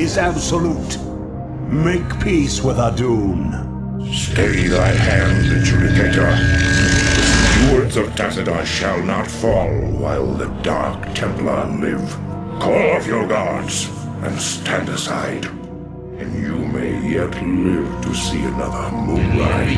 is absolute. Make peace with Adun. Stay thy hand, adjudicator. The stewards of Tassadar shall not fall while the Dark Templar live. Call off your guards and stand aside. And you may yet live to see another moonrise.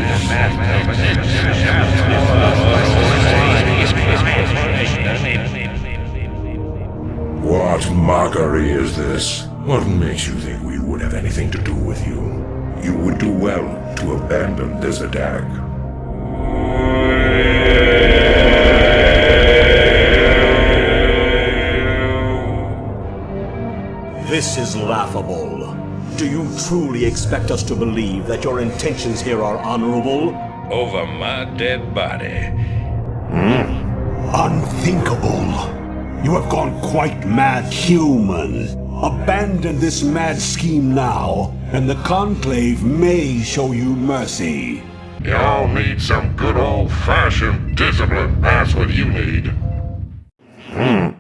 What mockery is this? What makes you think we would have anything to do with you? You would do well to abandon this attack. This is laughable. Do you truly expect us to believe that your intentions here are honorable? Over my dead body. Hmm? Unthinkable. You have gone quite mad human. Abandon this mad scheme now, and the Conclave may show you mercy. Y'all need some good old-fashioned discipline. That's what you need. Hmm.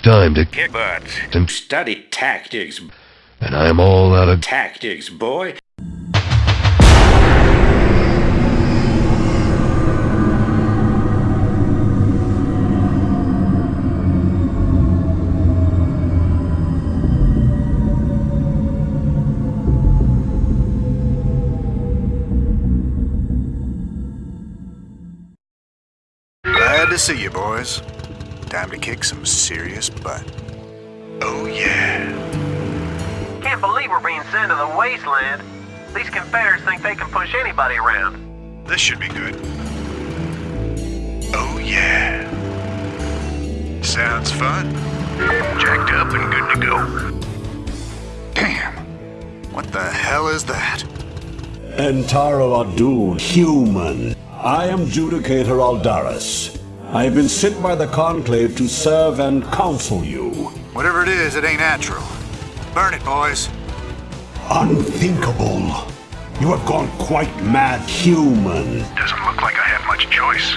It's time to Kick butt. and, Study tactics. and I am all out of Tactics, boy. Glad to see you, boys. Time to kick some serious butt. Oh, yeah. Can't believe we're being sent to the wasteland. These Confederates think they can push anybody around. This should be good. Oh, yeah. Sounds fun. Jacked up and good to go. Damn. What the hell is that? Entaro Adun, human. I am Judicator Aldaris. I have been sent by the Conclave to serve and counsel you. Whatever it is, it ain't natural. Burn it, boys. Unthinkable. You have gone quite mad human. Doesn't look like I have much choice.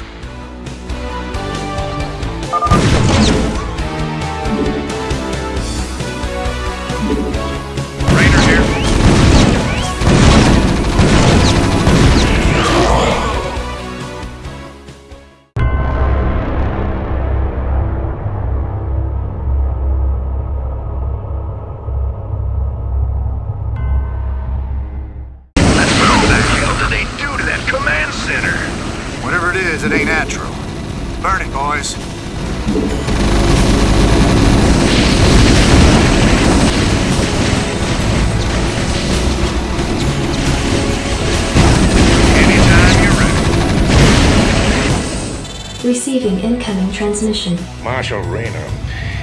Receiving incoming transmission. Marshal Raynor,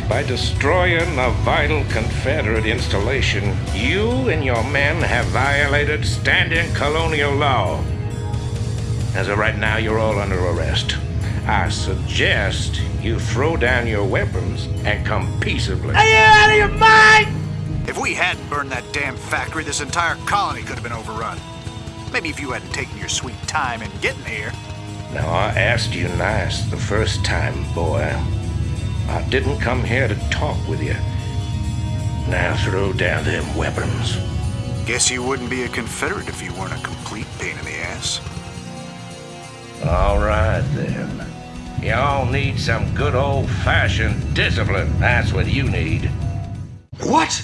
by destroying a vital Confederate installation, you and your men have violated standing colonial law. As of right now, you're all under arrest. I suggest you throw down your weapons and come peaceably. Are you out of your mind? If we hadn't burned that damn factory, this entire colony could have been overrun. Maybe if you hadn't taken your sweet time in getting here. Now, I asked you nice the first time, boy. I didn't come here to talk with you. Now throw down them weapons. Guess you wouldn't be a Confederate if you weren't a complete pain in the ass. All right, then. Y'all need some good old fashioned discipline. That's what you need. What?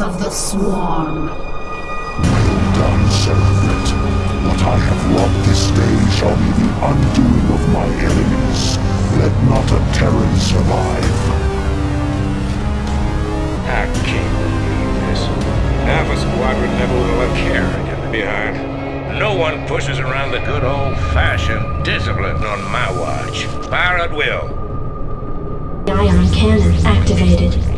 Wrath of the Swarm. Well done, servant. What I have wrought this day shall be the undoing of my enemies. Let not a Terran survive. I can't believe this. Alpha Squadron never will have Kerrigan behind. No one pushes around the good old-fashioned discipline on my watch. Fire at will. Ion cannon activated.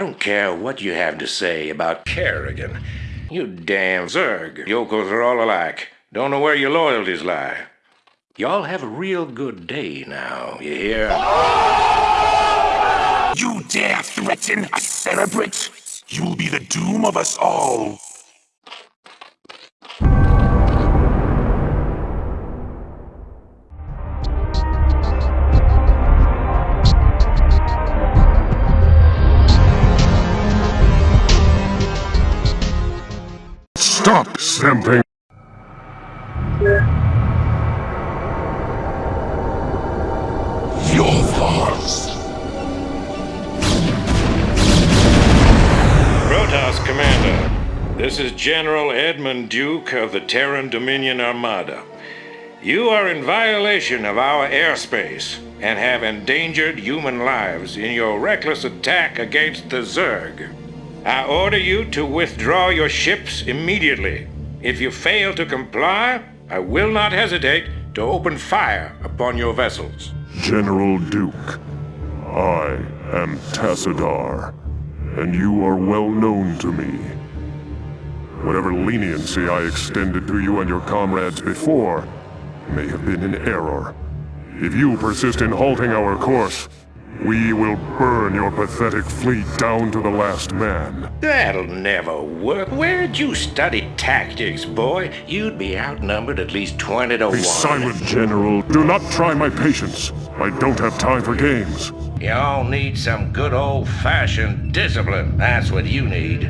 Don't care what you have to say about Kerrigan. You damn Zerg. Yokels are all alike. Don't know where your loyalties lie. Y'all have a real good day now, you hear? You dare threaten a Cerebrate? You'll be the doom of us all. Stop stamping! Your thoughts. Protoss Commander, this is General Edmund Duke of the Terran Dominion Armada. You are in violation of our airspace and have endangered human lives in your reckless attack against the Zerg. I order you to withdraw your ships immediately. If you fail to comply, I will not hesitate to open fire upon your vessels. General Duke, I am Tassadar, and you are well known to me. Whatever leniency I extended to you and your comrades before may have been in error. If you persist in halting our course, we will burn your pathetic fleet down to the last man. That'll never work. Where'd you study tactics, boy? You'd be outnumbered at least 20 to 1. Be silent, General. Do not try my patience. I don't have time for games. Y'all need some good old-fashioned discipline. That's what you need.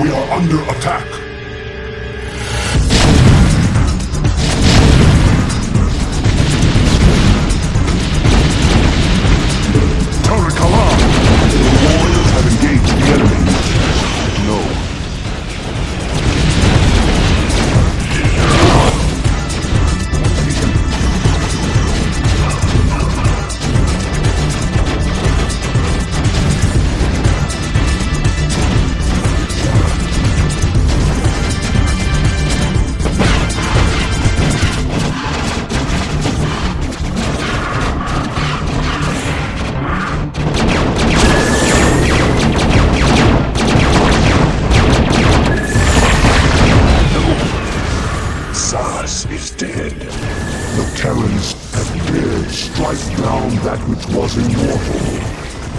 We are under attack. Terrans have dared strike down that which was immortal.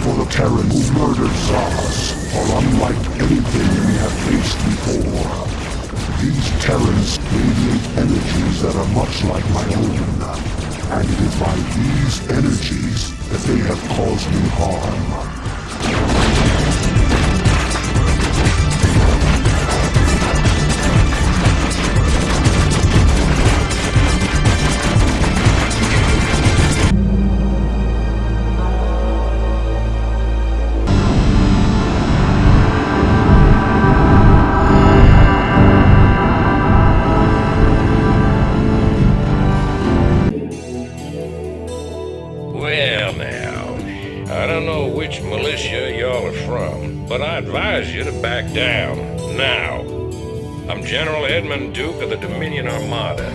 For the Terrans who murdered Zasz are unlike anything we have faced before. These Terrans radiate energies that are much like my own. And it is by these energies that they have caused me harm. Edmund Duke of the Dominion Armada,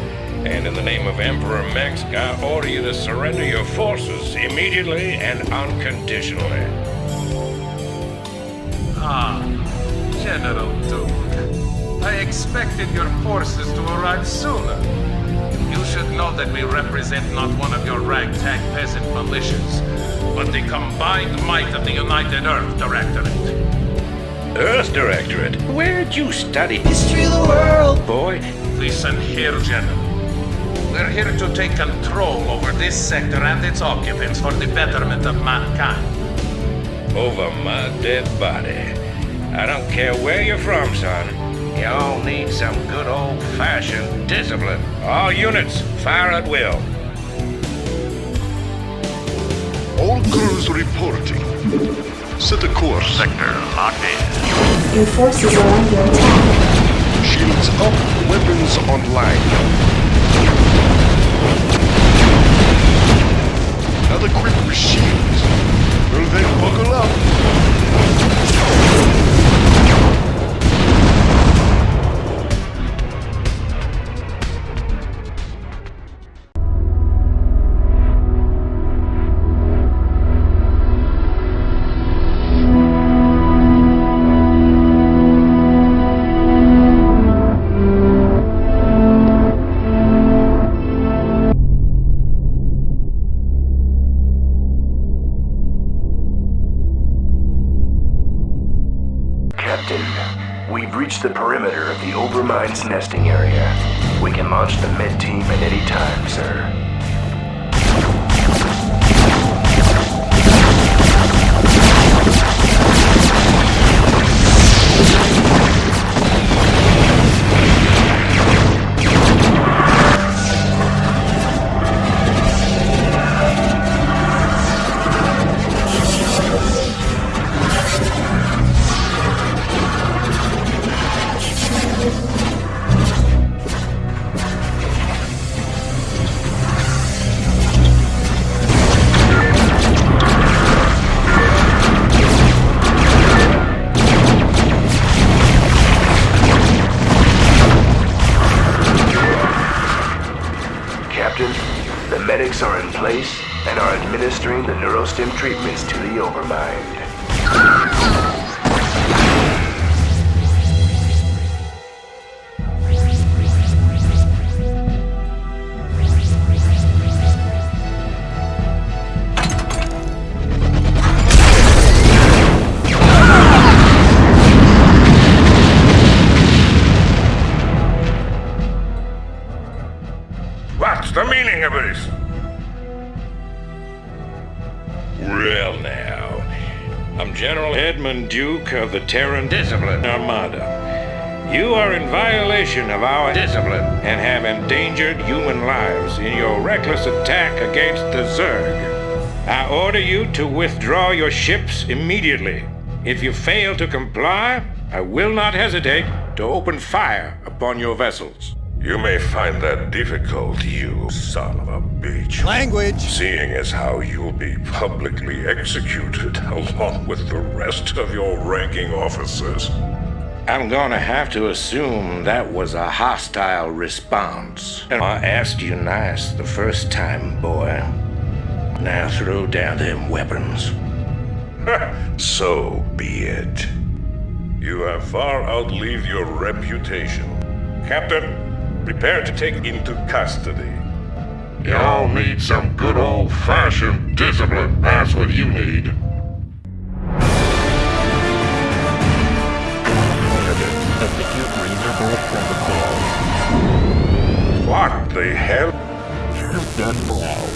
and in the name of Emperor Mengsk, I order you to surrender your forces immediately and unconditionally. Ah, General Duke. I expected your forces to arrive sooner. You should know that we represent not one of your ragtag peasant militias, but the combined might of the United Earth Directorate. Earth Directorate? Where'd you study? History of the world! Boy, Listen here, General. We're here to take control over this sector and its occupants for the betterment of mankind. over my dead body. I don't care where you're from, son. You all need some good old-fashioned discipline. All units, fire at will. All crews reporting. Set a course. Sector locked in. Your forces are under attack. Shields up, weapons online. Not equipped with shields. Well then, neurostim treatments to the Overmind. Of the Terran Discipline Armada. You are in violation of our discipline and have endangered human lives in your reckless attack against the Zerg. I order you to withdraw your ships immediately. If you fail to comply, I will not hesitate to open fire upon your vessels. You may find that difficult, you son of a bitch. Language! Seeing as how you'll be publicly executed along with the rest of your ranking officers. I'm gonna have to assume that was a hostile response. And I asked you nice the first time, boy. Now throw down them weapons. so be it. You have far outlived your reputation. Captain, prepare to take into custody. Y'all need some good old-fashioned discipline. That's what you need. Execute reasonable protocol. What the hell? You Done now.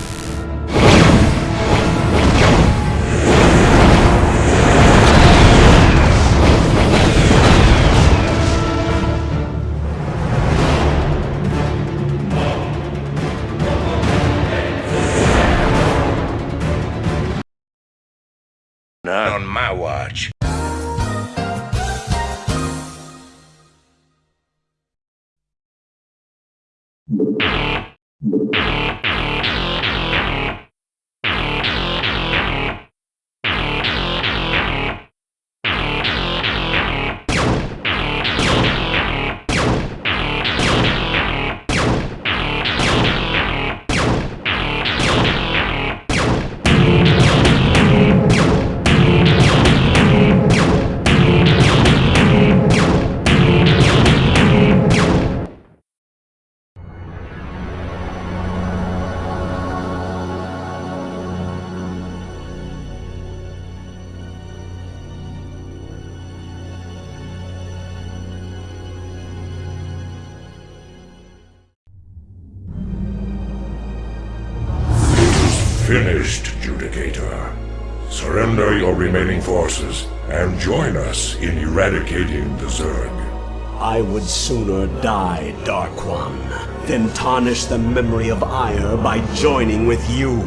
Finished, Judicator. Surrender your remaining forces and join us in eradicating the Zerg. I would sooner die, Dark One, than tarnish the memory of Aiur by joining with you.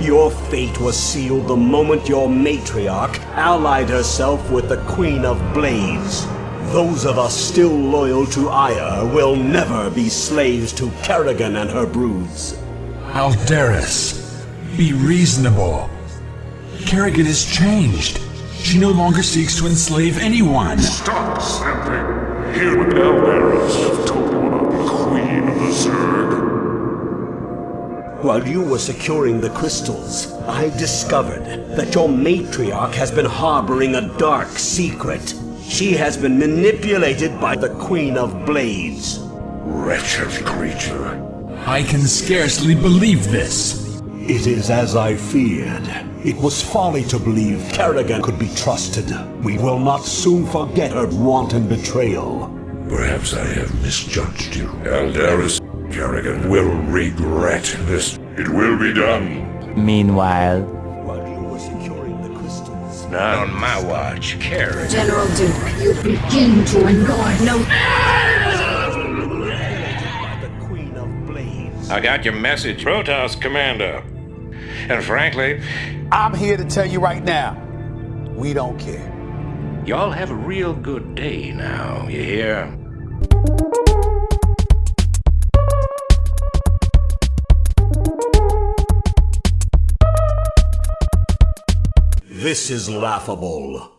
Your fate was sealed the moment your matriarch allied herself with the Queen of Blades. Those of us still loyal to Aiur will never be slaves to Kerrigan and her broods. Aldaris, be reasonable. Kerrigan has changed. She no longer seeks to enslave anyone. Stop snapping. Hear what Aldaris have told you about the Queen of the Zerg. While you were securing the crystals, I discovered that your matriarch has been harboring a dark secret. She has been manipulated by the Queen of Blades. Wretched creature. I can scarcely believe this. It is as I feared. It was folly to believe Kerrigan could be trusted. We will not soon forget her wanton betrayal. Perhaps I have misjudged you. Aldaris Kerrigan will regret this. It will be done. Meanwhile, While you were securing the crystals, Not on my watch, Kerrigan. General Duke, you begin to annoy no. by the Queen of Blades. I got your message, Protoss Commander. And frankly, I'm here to tell you right now, we don't care. y'all have a real good day now, you hear? This is laughable.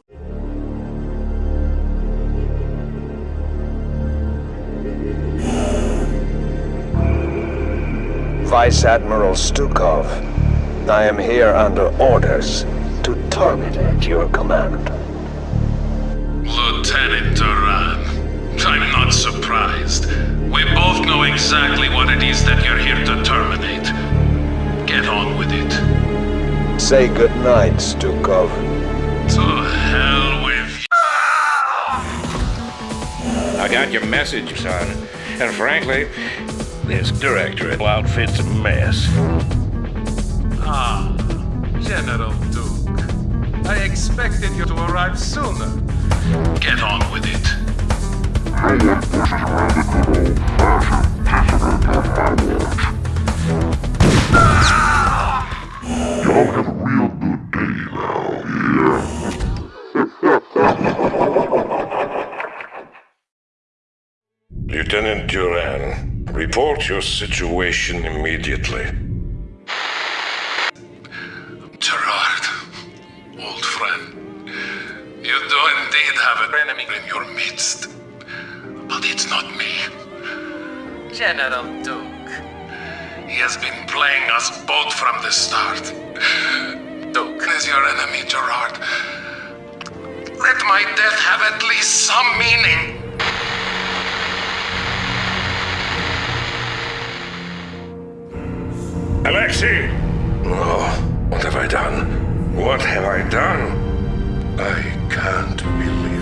Vice Admiral Stukov, I am here under orders to terminate your command. Lieutenant Duran, I'm not surprised. We both know exactly what it is that you're here to terminate. Get on with it. Say goodnight, Stukov. To hell with you. I got your message, son. And frankly, this directorate outfit's a mess. Ah, General Duke. I expected you to arrive sooner. Get on with it. No one pushes around the good old-fashioned discipline of my watch. Y'all have a real good day now, Lieutenant Duran, report your situation immediately. Your midst. But it's not me. General Duke. He has been playing us both from the start. Duke is your enemy, Gerard. Let my death have at least some meaning. Alexei! Oh, what have I done? What have I done? I can't believe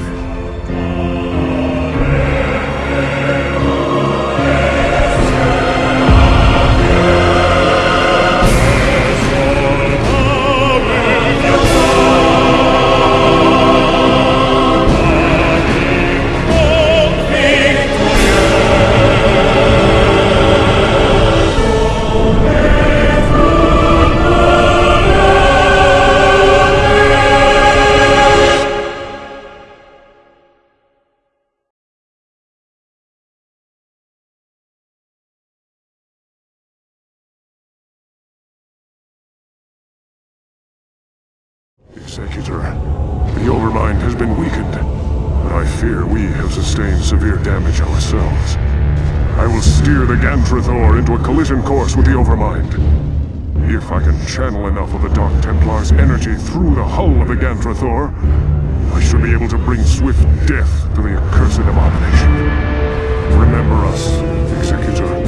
Executor, the Overmind has been weakened, but I fear we have sustained severe damage ourselves. I will steer the Gantrithor into a collision course with the Overmind. If I can channel enough of the Dark Templar's energy through the hull of the Gantrithor, I should be able to bring swift death to the accursed abomination. Remember us, Executor.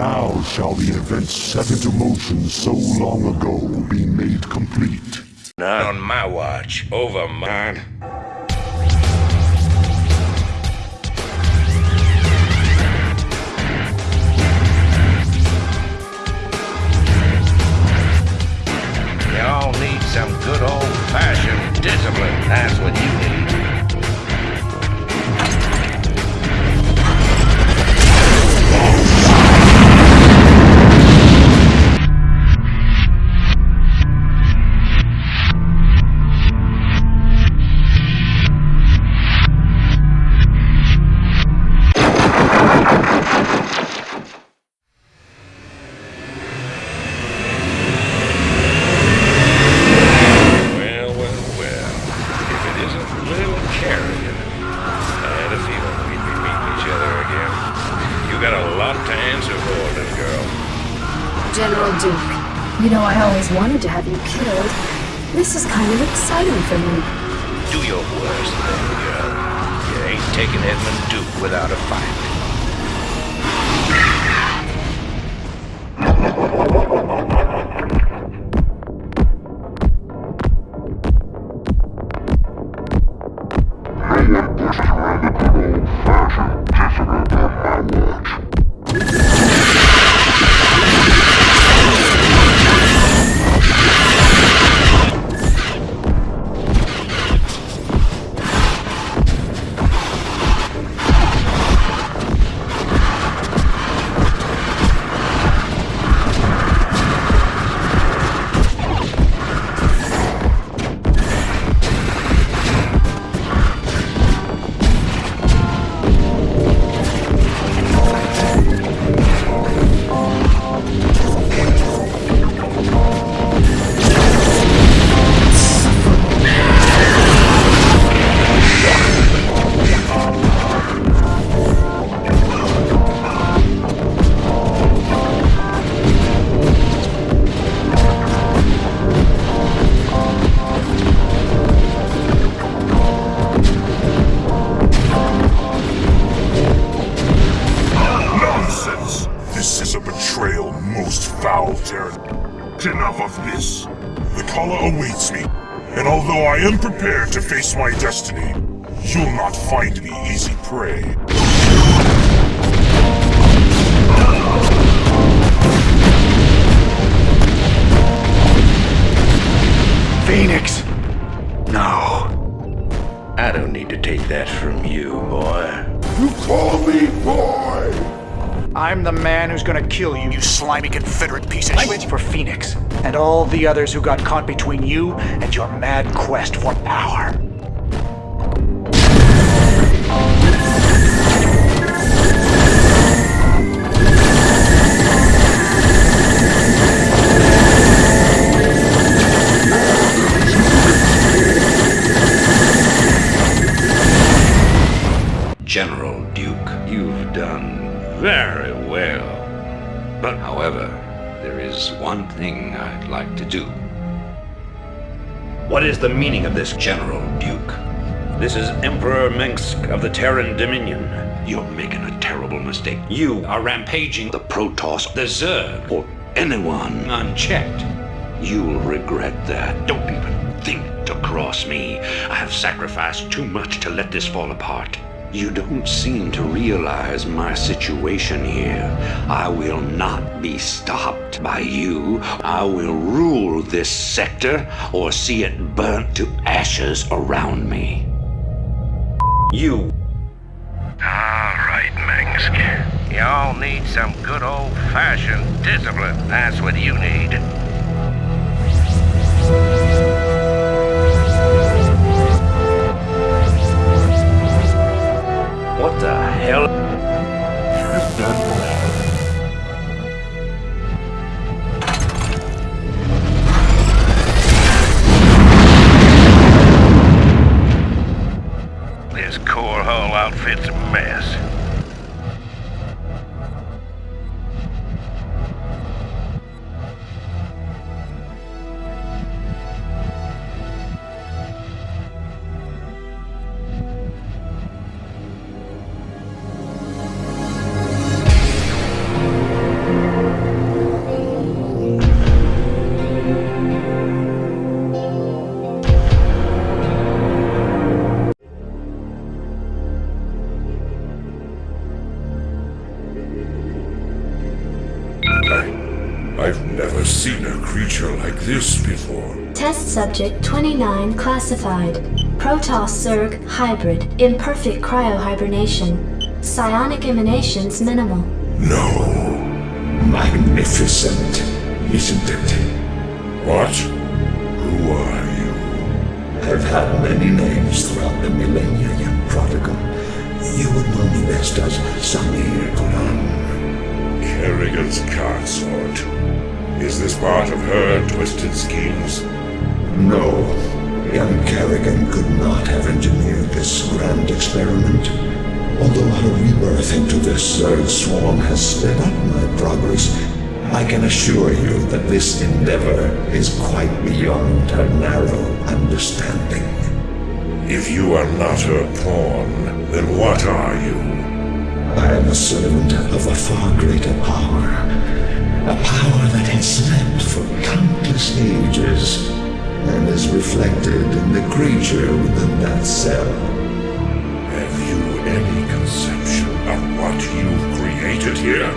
Now shall the events set into motion so long ago be made complete. Not on my watch. Over mine. Y'all need some good old-fashioned discipline. That's what you need. Got a lot to answer for, little girl. General Duke, you know I always wanted to have you killed. This is kind of exciting for me. Do your worst, little girl. You ain't taking Edmund Duke without a fight. Face my destiny, you'll not find me easy prey. Fenix! No. I don't need to take that from you, boy. You call me boy! I'm the man who's gonna kill you, you slimy Confederate piece of shit. For Fenix, and all the others who got caught between you and your mad quest for power. General Duke, you've done very thing I'd like to do. What is the meaning of this, General Duke? This is Emperor Mengsk of the Terran Dominion. You're making a terrible mistake. You are rampaging the Protoss, the Zerg, or anyone unchecked. You'll regret that. Don't even think to cross me. I have sacrificed too much to let this fall apart. You don't seem to realize my situation here. I will not be stopped by you. I will rule this sector or see it burnt to ashes around me. You All right, Mengsk. Y'all need some good old-fashioned discipline. That's what you need. What the hell? This core hull outfit's a mess. This before. Test subject 29 classified. Protoss Zerg hybrid. Imperfect cryohibernation. Psionic emanations minimal. No. Magnificent, isn't it? What? Who are you? I've had many names throughout the millennia, young prodigal. You would know me best as Samir Duran. Kerrigan's consort. Is this part of her twisted schemes? No. Young Kerrigan could not have engineered this grand experiment. Although her rebirth into this Zerg swarm has sped up my progress, I can assure you that this endeavor is quite beyond her narrow understanding. If you are not her pawn, then what are you? I am a servant of a far greater power. A power that has slept for countless ages and is reflected in the creature within that cell. Have you any conception of what you've created here?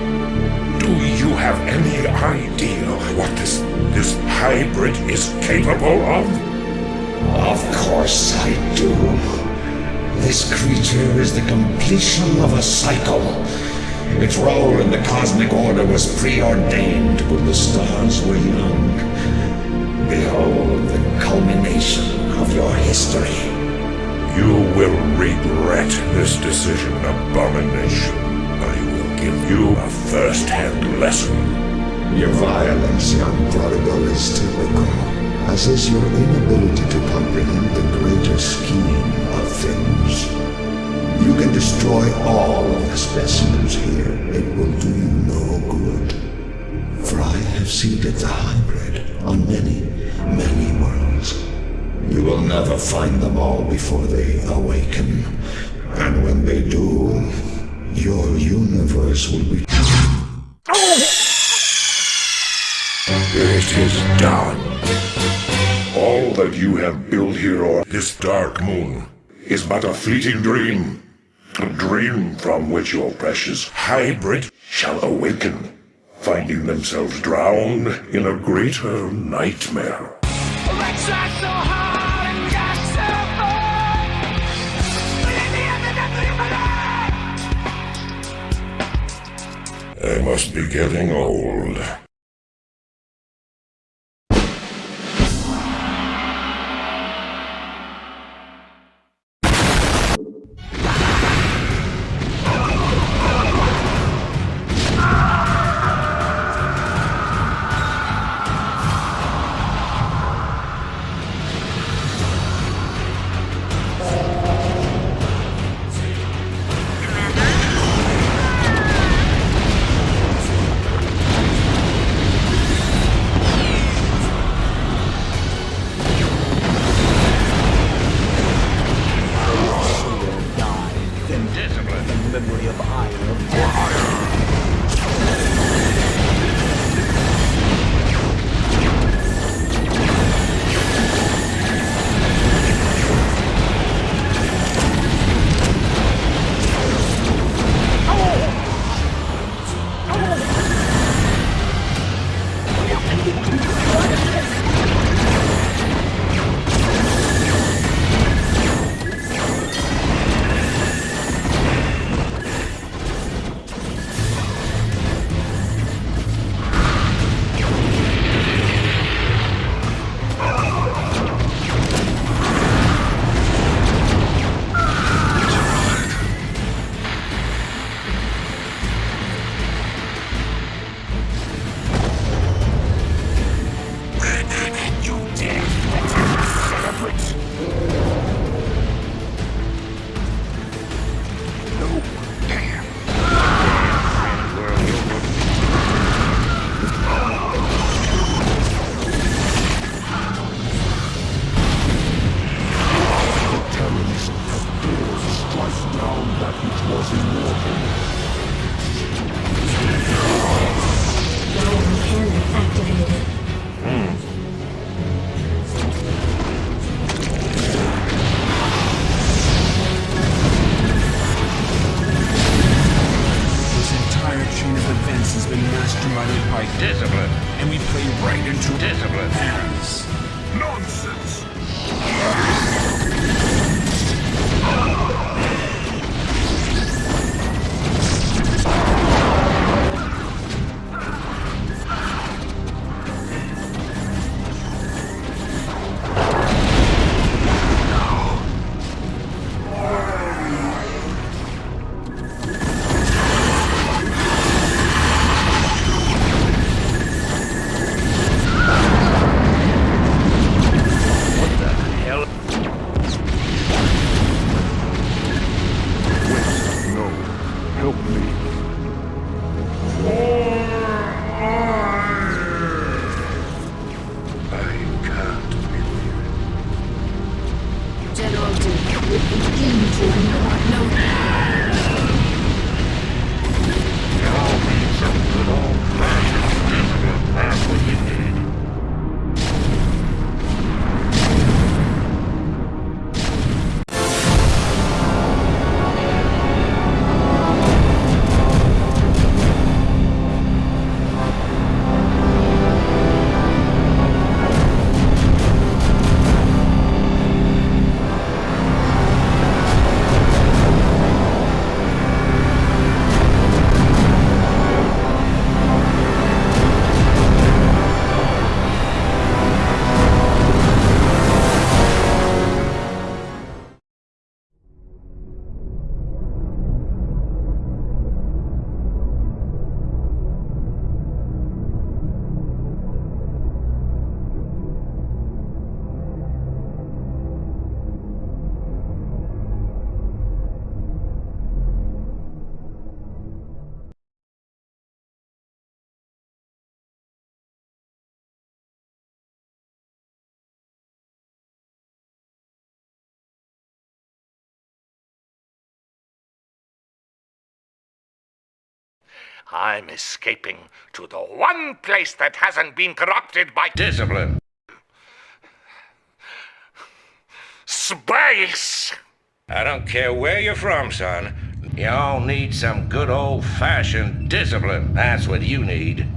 Do you have any idea what this this hybrid is capable of? Of course I do. This creature is the completion of a cycle. Its role in the cosmic order was preordained when the stars were young. Behold the culmination of your history. You will regret this decision, abomination. I will give you a first-hand lesson. Your violence, young prodigal, is typical, as is your inability to comprehend the greater scheme of things. You can destroy all of the specimens here. It will do you no good. For I have seeded the hybrid on many, many worlds. You will never find them all before they awaken. And when they do, your universe will be... It is done. All that you have built here on this dark moon is but a fleeting dream. A dream from which your precious hybrid shall awaken, finding themselves drowned in a greater nightmare. I must be getting old. I'm escaping to the one place that hasn't been corrupted by discipline. Space! I don't care where you're from, son. You all need some good old fashioned discipline. That's what you need.